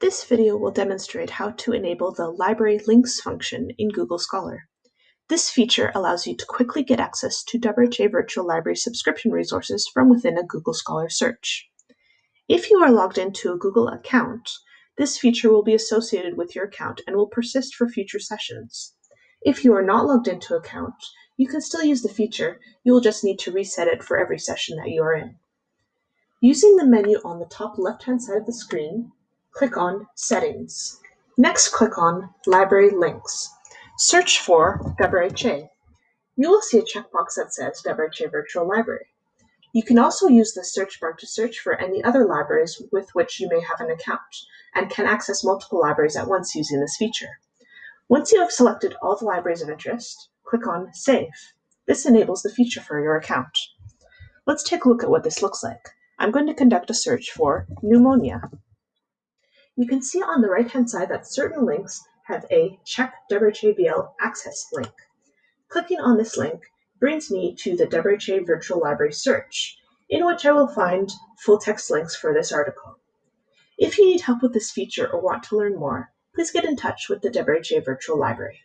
This video will demonstrate how to enable the Library Links function in Google Scholar. This feature allows you to quickly get access to WRHA Virtual Library subscription resources from within a Google Scholar search. If you are logged into a Google account, this feature will be associated with your account and will persist for future sessions. If you are not logged into an account, you can still use the feature, you will just need to reset it for every session that you are in. Using the menu on the top left-hand side of the screen, click on Settings. Next, click on Library Links. Search for WRHA. You will see a checkbox that says WRHA Virtual Library. You can also use the search bar to search for any other libraries with which you may have an account, and can access multiple libraries at once using this feature. Once you have selected all the libraries of interest, click on Save. This enables the feature for your account. Let's take a look at what this looks like. I'm going to conduct a search for pneumonia. You can see on the right-hand side that certain links have a Check WRHA access link. Clicking on this link brings me to the WRHA Virtual Library search, in which I will find full text links for this article. If you need help with this feature or want to learn more, please get in touch with the WRHA Virtual Library.